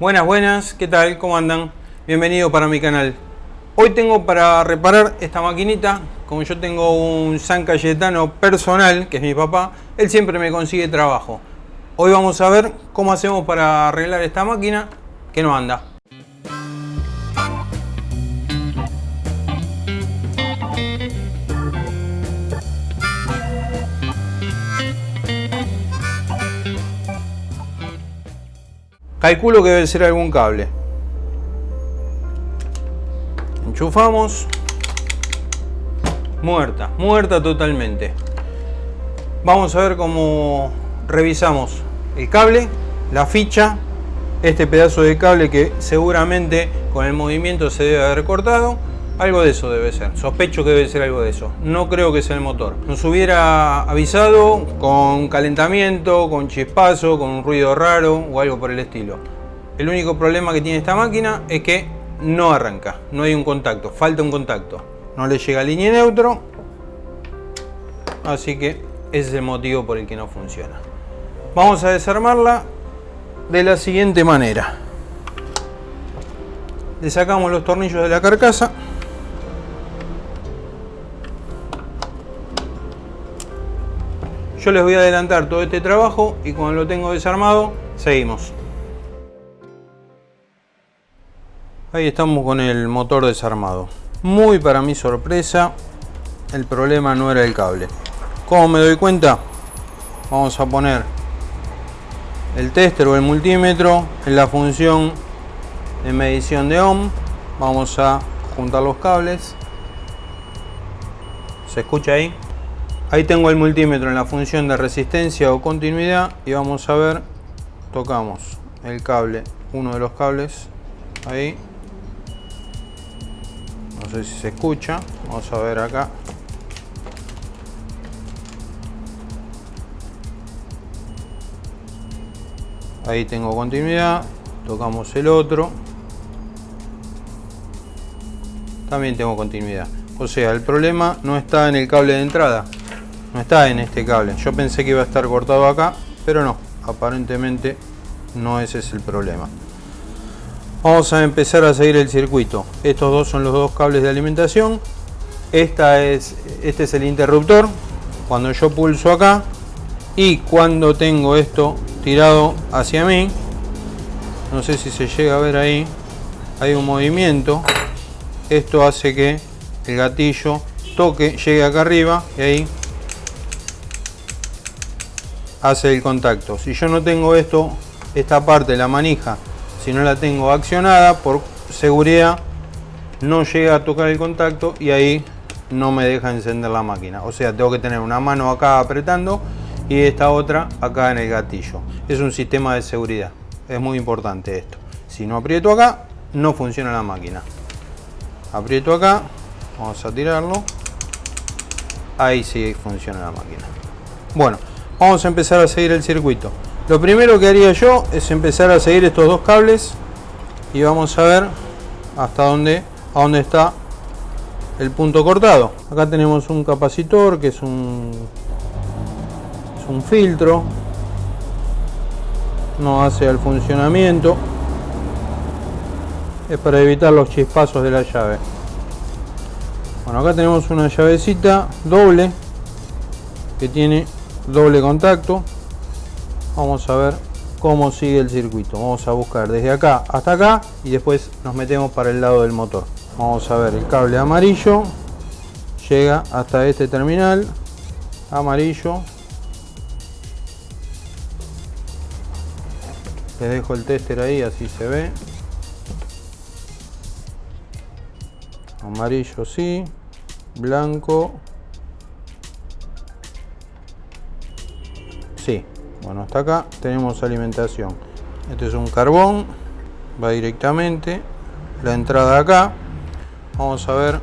Buenas, buenas, ¿qué tal? ¿Cómo andan? Bienvenido para mi canal. Hoy tengo para reparar esta maquinita, como yo tengo un San Cayetano personal, que es mi papá, él siempre me consigue trabajo. Hoy vamos a ver cómo hacemos para arreglar esta máquina que no anda. Calculo que debe ser algún cable. Enchufamos. Muerta, muerta totalmente. Vamos a ver cómo revisamos el cable, la ficha, este pedazo de cable que seguramente con el movimiento se debe haber cortado. Algo de eso debe ser, sospecho que debe ser algo de eso. No creo que sea el motor. Nos hubiera avisado con calentamiento, con chispazo, con un ruido raro o algo por el estilo. El único problema que tiene esta máquina es que no arranca, no hay un contacto, falta un contacto. No le llega línea neutro, así que ese es el motivo por el que no funciona. Vamos a desarmarla de la siguiente manera. Le sacamos los tornillos de la carcasa. Yo les voy a adelantar todo este trabajo y cuando lo tengo desarmado, seguimos. Ahí estamos con el motor desarmado. Muy para mi sorpresa, el problema no era el cable. ¿Cómo me doy cuenta? Vamos a poner el tester o el multímetro en la función de medición de ohm. Vamos a juntar los cables. ¿Se escucha ahí? Ahí tengo el multímetro en la función de resistencia o continuidad y vamos a ver, tocamos el cable, uno de los cables, ahí. No sé si se escucha, vamos a ver acá. Ahí tengo continuidad, tocamos el otro. También tengo continuidad. O sea, el problema no está en el cable de entrada, no está en este cable. Yo pensé que iba a estar cortado acá, pero no. Aparentemente no ese es el problema. Vamos a empezar a seguir el circuito. Estos dos son los dos cables de alimentación. Esta es, este es el interruptor. Cuando yo pulso acá y cuando tengo esto tirado hacia mí, no sé si se llega a ver ahí, hay un movimiento. Esto hace que el gatillo toque, llegue acá arriba y ahí hace el contacto. Si yo no tengo esto, esta parte, la manija, si no la tengo accionada, por seguridad no llega a tocar el contacto y ahí no me deja encender la máquina. O sea, tengo que tener una mano acá apretando y esta otra acá en el gatillo. Es un sistema de seguridad. Es muy importante esto. Si no aprieto acá, no funciona la máquina. Aprieto acá, vamos a tirarlo. Ahí sí funciona la máquina. Bueno, vamos a empezar a seguir el circuito. Lo primero que haría yo es empezar a seguir estos dos cables y vamos a ver hasta dónde, a dónde está el punto cortado. Acá tenemos un capacitor que es un, filtro, no hace el funcionamiento, es para evitar los chispazos de la llave. Bueno, acá tenemos una llavecita doble que tiene doble contacto. Vamos a ver cómo sigue el circuito. Vamos a buscar desde acá hasta acá y después nos metemos para el lado del motor. Vamos a ver el cable amarillo. Llega hasta este terminal. Amarillo. Les dejo el tester ahí así se ve. Amarillo sí. Blanco bueno hasta acá tenemos alimentación. Este es un carbón va directamente la entrada acá. Vamos a ver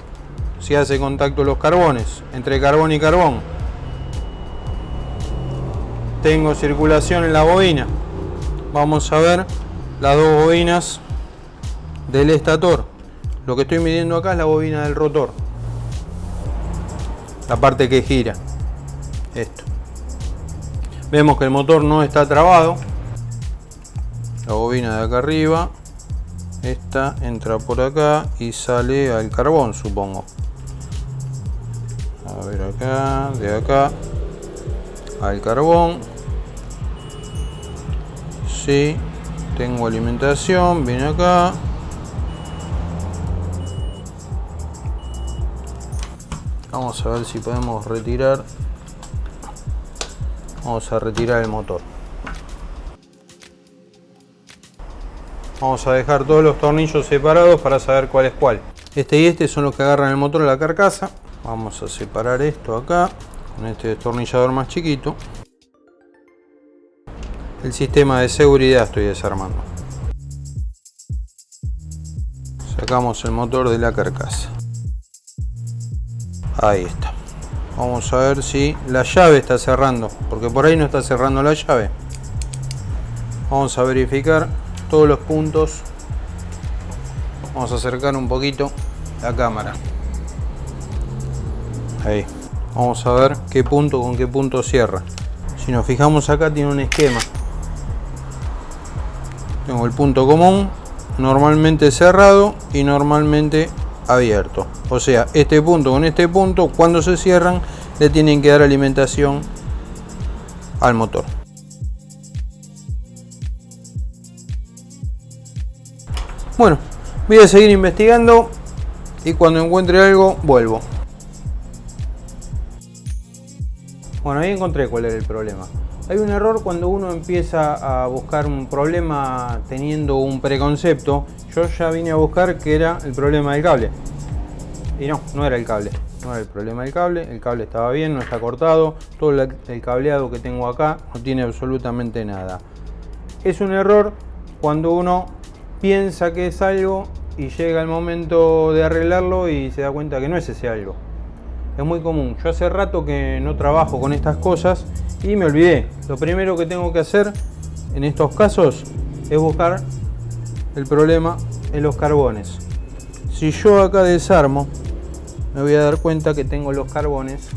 si hace contacto los carbones entre carbón y carbón. Tengo circulación en la bobina. Vamos a ver las dos bobinas del estator. Lo que estoy midiendo acá es la bobina del rotor la parte que gira. Esto vemos que el motor no está trabado. La bobina de acá arriba esta entra por acá y sale al carbón supongo. A ver acá de acá al carbón. Sí tengo alimentación viene acá. Vamos a ver si podemos retirar vamos a retirar el motor Vamos a dejar todos los tornillos separados para saber cuál es cuál. Este y este son los que agarran el motor de la carcasa. Vamos a separar esto acá con este destornillador más chiquito. El sistema de seguridad estoy desarmando. Sacamos el motor de la carcasa. Ahí está. Vamos a ver si la llave está cerrando, porque por ahí no está cerrando la llave. Vamos a verificar todos los puntos. Vamos a acercar un poquito la cámara. Ahí. Vamos a ver qué punto con qué punto cierra. Si nos fijamos acá tiene un esquema. Tengo el punto común normalmente cerrado y normalmente abierto o sea este punto con este punto cuando se cierran le tienen que dar alimentación al motor Bueno, voy a seguir investigando y cuando encuentre algo vuelvo. Bueno, ahí encontré cuál era el problema. Hay un error cuando uno empieza a buscar un problema teniendo un preconcepto. Yo ya vine a buscar que era el problema del cable. Y no, no era el cable. No era el problema del cable. El cable estaba bien, no está cortado. Todo el cableado que tengo acá no tiene absolutamente nada. Es un error cuando uno piensa que es algo y llega el momento de arreglarlo y se da cuenta que no es ese algo. Es muy común. Yo hace rato que no trabajo con estas cosas y me olvidé. Lo primero que tengo que hacer en estos casos es buscar el problema en los carbones. Si yo acá desarmo, me voy a dar cuenta que tengo los carbones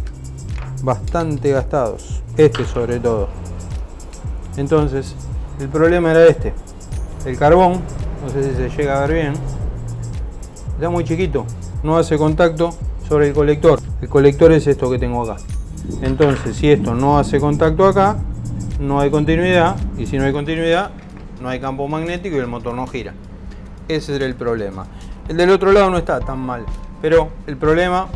bastante gastados. Este sobre todo. Entonces, el problema era este. El carbón no sé si se llega a ver bien, está muy chiquito, no hace contacto sobre el colector. El colector es esto que tengo acá. Entonces, si esto no hace contacto acá, no hay continuidad, y si no hay continuidad, no hay campo magnético y el motor no gira. Ese es el problema. El del otro lado no está tan mal, pero el problema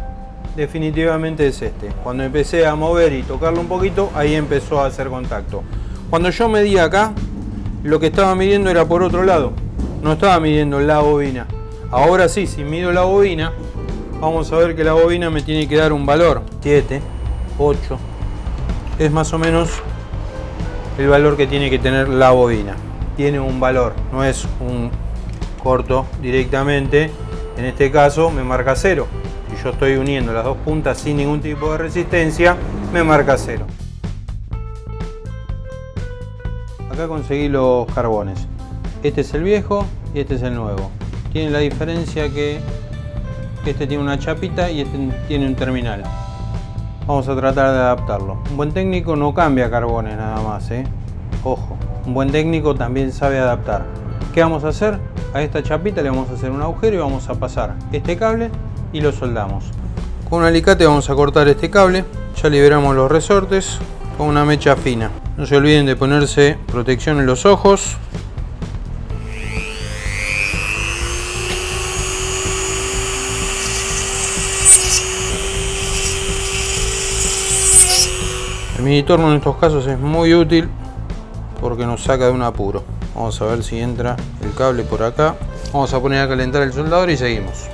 definitivamente es este. Cuando empecé a mover y tocarlo un poquito, ahí empezó a hacer contacto. Cuando yo medí acá, lo que estaba midiendo era por otro lado no estaba midiendo la bobina. Ahora sí, si mido la bobina, vamos a ver que la bobina me tiene que dar un valor. 7, 8. Es más o menos el valor que tiene que tener la bobina. Tiene un valor, no es un corto directamente. En este caso me marca 0. Si yo estoy uniendo las dos puntas sin ningún tipo de resistencia, me marca 0. Acá conseguí los carbones. Este es el viejo y este es el nuevo. Tiene la diferencia que este tiene una chapita y este tiene un terminal. Vamos a tratar de adaptarlo. Un buen técnico no cambia carbones nada más, ¿eh? Ojo, un buen técnico también sabe adaptar. ¿Qué vamos a hacer? A esta chapita le vamos a hacer un agujero y vamos a pasar este cable y lo soldamos. Con un alicate vamos a cortar este cable. Ya liberamos los resortes con una mecha fina. No se olviden de ponerse protección en los ojos El mini torno en estos casos es muy útil porque nos saca de un apuro. Vamos a ver si entra el cable por acá. Vamos a poner a calentar el soldador y seguimos.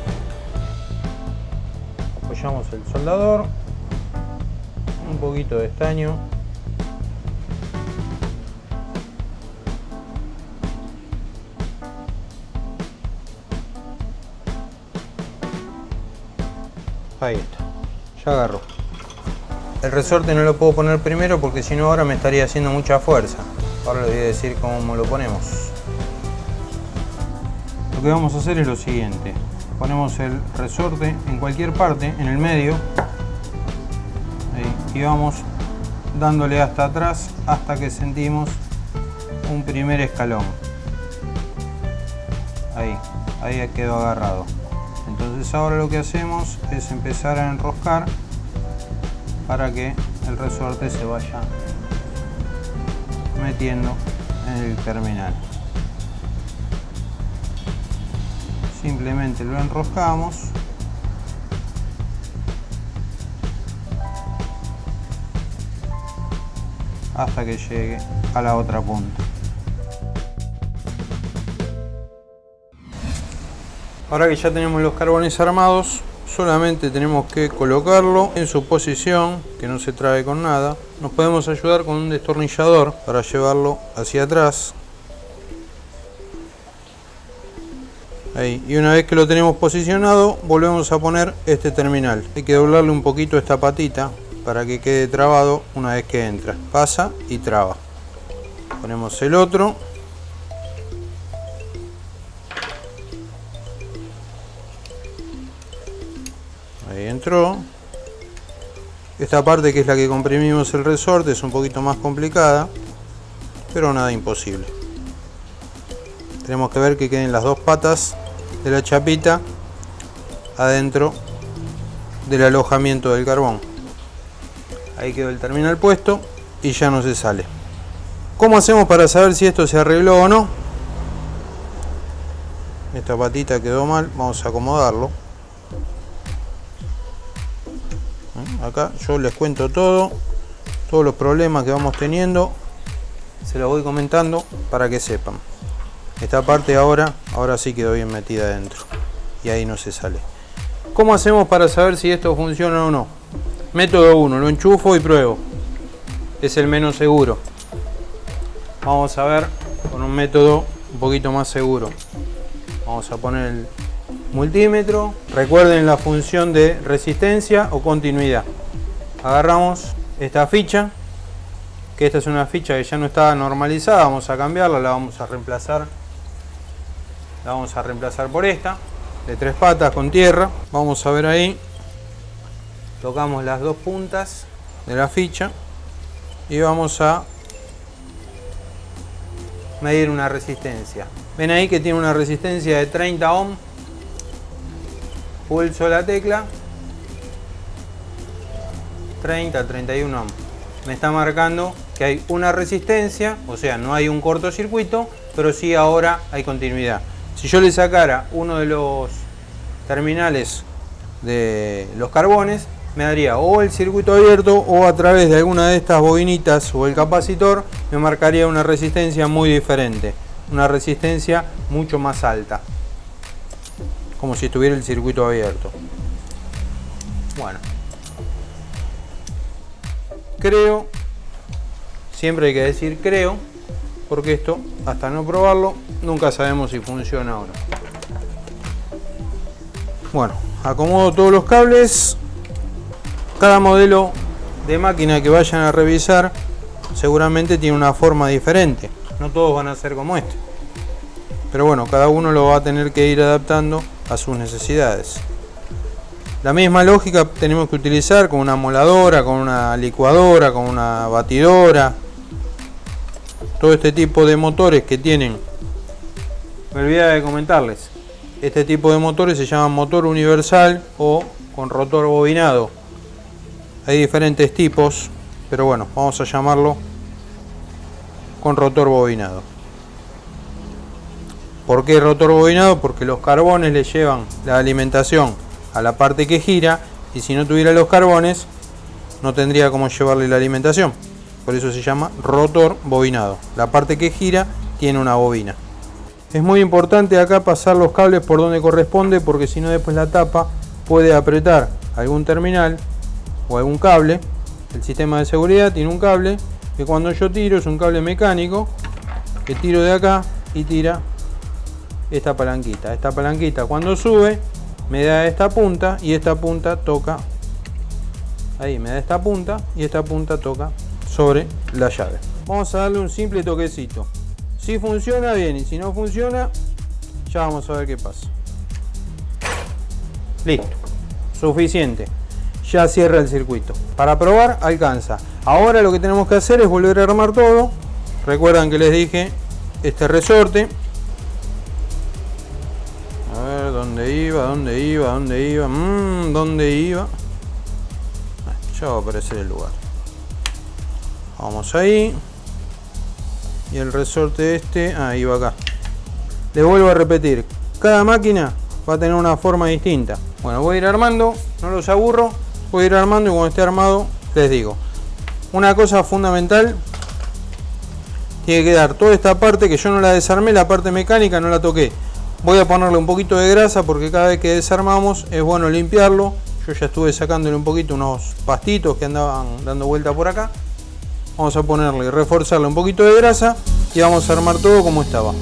Apoyamos el soldador. Un poquito de estaño. Ahí está. Ya agarró. El resorte no lo puedo poner primero porque si no ahora me estaría haciendo mucha fuerza. Ahora les voy a decir cómo lo ponemos. Lo que vamos a hacer es lo siguiente. Ponemos el resorte en cualquier parte, en el medio. y vamos dándole hasta atrás hasta que sentimos un primer escalón. ahí ahí quedó agarrado entonces ahora lo que hacemos es empezar a enroscar para que el resorte se vaya metiendo en el terminal. Simplemente lo enroscamos. Hasta que llegue a la otra punta. Ahora que ya tenemos los carbones armados solamente tenemos que colocarlo en su posición que no se trabe con nada. Nos podemos ayudar con un destornillador para llevarlo hacia atrás. Ahí. y una vez que lo tenemos posicionado volvemos a poner este terminal. Hay que doblarle un poquito esta patita para que quede trabado una vez que entra. Pasa y traba. Ponemos el otro esta parte que es la que comprimimos el resorte es un poquito más complicada pero nada imposible. Tenemos que ver que queden las dos patas de la chapita adentro del alojamiento del carbón. Ahí quedó el terminal puesto y ya no se sale. ¿cómo hacemos para saber si esto se arregló o no? esta patita quedó mal vamos a acomodarlo yo les cuento todo todos los problemas que vamos teniendo se los voy comentando para que sepan. Esta parte ahora ahora sí quedó bien metida adentro y ahí no se sale. ¿cómo hacemos para saber si esto funciona o no? método 1 lo enchufo y pruebo. Es el menos seguro. Vamos a ver con un método un poquito más seguro. Vamos a poner el multímetro. Recuerden la función de resistencia o continuidad agarramos esta ficha que esta es una ficha que ya no está normalizada vamos a cambiarla la vamos a reemplazar la vamos a reemplazar por esta de tres patas con tierra. Vamos a ver ahí tocamos las dos puntas de la ficha y vamos a medir una resistencia. Ven ahí que tiene una resistencia de 30 ohm pulso la tecla 30 31 ohm me está marcando que hay una resistencia o sea no hay un cortocircuito pero sí ahora hay continuidad. Si yo le sacara uno de los terminales de los carbones me daría o el circuito abierto o a través de alguna de estas bobinitas o el capacitor me marcaría una resistencia muy diferente una resistencia mucho más alta como si estuviera el circuito abierto. Bueno, creo, siempre hay que decir creo, porque esto, hasta no probarlo, nunca sabemos si funciona o no. Bueno, acomodo todos los cables. Cada modelo de máquina que vayan a revisar seguramente tiene una forma diferente. No todos van a ser como este. Pero bueno, cada uno lo va a tener que ir adaptando a sus necesidades. La misma lógica tenemos que utilizar con una moladora, con una licuadora, con una batidora. Todo este tipo de motores que tienen. Me olvidé de comentarles. Este tipo de motores se llama motor universal o con rotor bobinado. Hay diferentes tipos, pero bueno, vamos a llamarlo con rotor bobinado. ¿Por qué rotor bobinado? Porque los carbones le llevan la alimentación a la parte que gira y si no tuviera los carbones no tendría cómo llevarle la alimentación. Por eso se llama rotor bobinado. La parte que gira tiene una bobina. Es muy importante acá pasar los cables por donde corresponde porque si no después la tapa puede apretar algún terminal o algún cable. El sistema de seguridad tiene un cable que cuando yo tiro es un cable mecánico que tiro de acá y tira esta palanquita. Esta palanquita cuando sube me da esta punta y esta punta toca ahí me da esta punta y esta punta toca sobre la llave. Vamos a darle un simple toquecito. Si funciona bien y si no funciona ya vamos a ver qué pasa. Listo. Suficiente. Ya cierra el circuito. Para probar alcanza. Ahora lo que tenemos que hacer es volver a armar todo. Recuerdan que les dije este resorte iba? ¿Dónde iba? ¿Dónde iba? Mmm, ¿dónde iba? Ya va a aparecer el lugar. Vamos ahí. Y el resorte este, ahí va acá. Le vuelvo a repetir, cada máquina va a tener una forma distinta. Bueno, voy a ir armando, no los aburro, voy a ir armando y cuando esté armado les digo. Una cosa fundamental, tiene que quedar toda esta parte que yo no la desarmé, la parte mecánica no la toqué. Voy a ponerle un poquito de grasa porque cada vez que desarmamos es bueno limpiarlo. Yo ya estuve sacándole un poquito unos pastitos que andaban dando vuelta por acá. Vamos a ponerle y reforzarle un poquito de grasa y vamos a armar todo como estaba.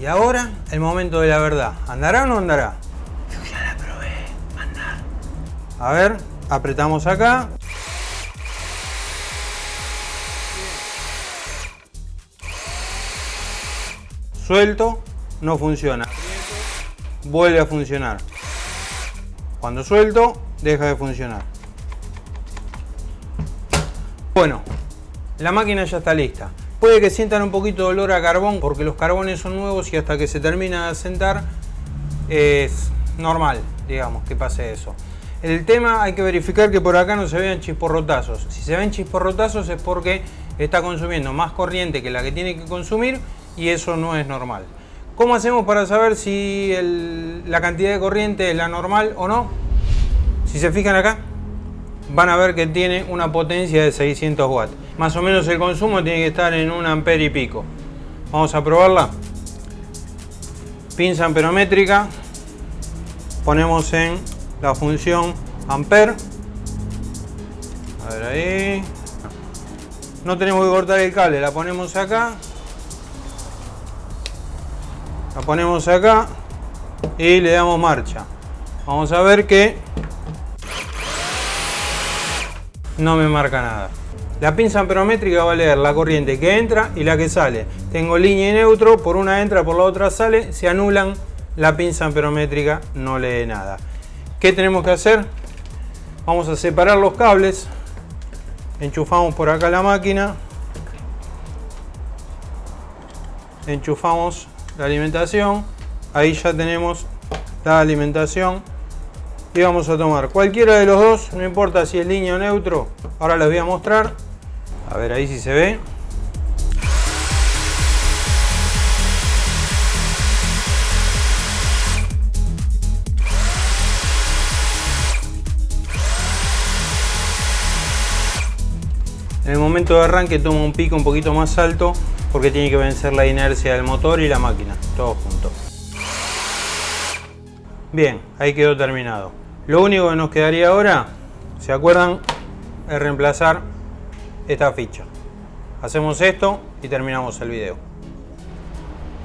Y ahora el momento de la verdad. ¿Andará o no andará? Yo ya la probé, andar. A ver, apretamos acá. Suelto, no funciona. Vuelve a funcionar. Cuando suelto, deja de funcionar. Bueno, la máquina ya está lista. Puede que sientan un poquito de olor a carbón porque los carbones son nuevos y hasta que se termina de asentar es normal, digamos, que pase eso. El tema hay que verificar que por acá no se vean chisporrotazos. Si se ven chisporrotazos es porque está consumiendo más corriente que la que tiene que consumir y eso no es normal. ¿Cómo hacemos para saber si la cantidad de corriente es la normal o no? Si se fijan acá, van a ver que tiene una potencia de 600 watts. Más o menos el consumo tiene que estar en un ampere y pico. Vamos a probarla. Pinza amperométrica. Ponemos en la función ampere. A ver ahí. No tenemos que cortar el cable, la ponemos acá. La ponemos acá y le damos marcha. Vamos a ver que no me marca nada. La pinza amperométrica va a leer la corriente que entra y la que sale. Tengo línea y neutro, por una entra, por la otra sale, se anulan, la pinza amperométrica no lee nada. ¿Qué tenemos que hacer? Vamos a separar los cables, enchufamos por acá la máquina, enchufamos la alimentación, ahí ya tenemos la alimentación. Y vamos a tomar cualquiera de los dos, no importa si es línea o neutro, ahora les voy a mostrar, a ver ahí si se ve. En el momento de arranque toma un pico un poquito más alto porque tiene que vencer la inercia del motor y la máquina, todo junto. Bien, ahí quedó terminado. Lo único que nos quedaría ahora, ¿se acuerdan? Es reemplazar esta ficha. Hacemos esto y terminamos el video.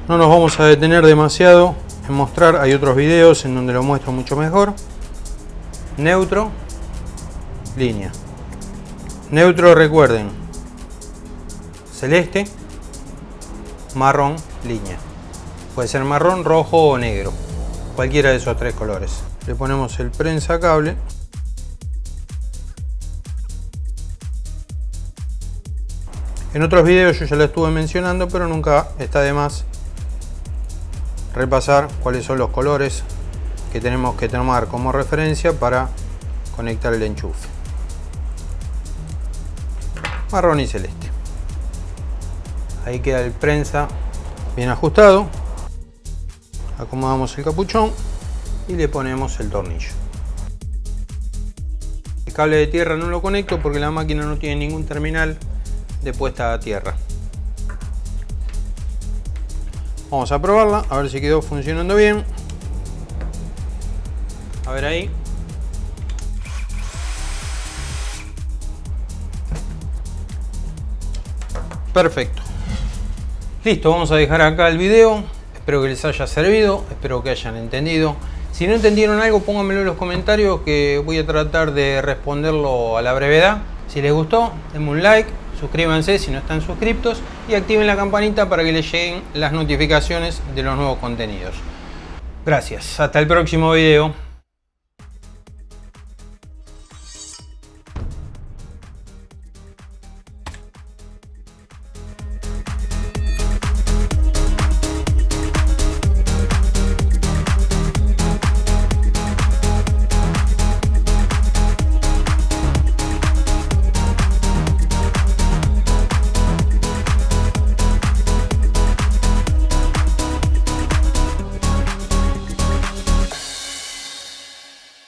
No nos vamos a detener demasiado en mostrar, hay otros videos en donde lo muestro mucho mejor. Neutro, línea. Neutro, recuerden, celeste, marrón, línea. Puede ser marrón, rojo o negro. Cualquiera de esos tres colores. Le ponemos el prensa cable. En otros videos yo ya lo estuve mencionando, pero nunca está de más repasar cuáles son los colores que tenemos que tomar como referencia para conectar el enchufe. Marrón y celeste. Ahí queda el prensa bien ajustado. Acomodamos el capuchón y le ponemos el tornillo. El cable de tierra no lo conecto porque la máquina no tiene ningún terminal de puesta a tierra. Vamos a probarla, a ver si quedó funcionando bien. A ver ahí. Perfecto. Listo, vamos a dejar acá el video. Espero que les haya servido, espero que hayan entendido. Si no entendieron algo, pónganmelo en los comentarios que voy a tratar de responderlo a la brevedad. Si les gustó, denme un like, suscríbanse si no están suscriptos y activen la campanita para que les lleguen las notificaciones de los nuevos contenidos. Gracias, hasta el próximo video.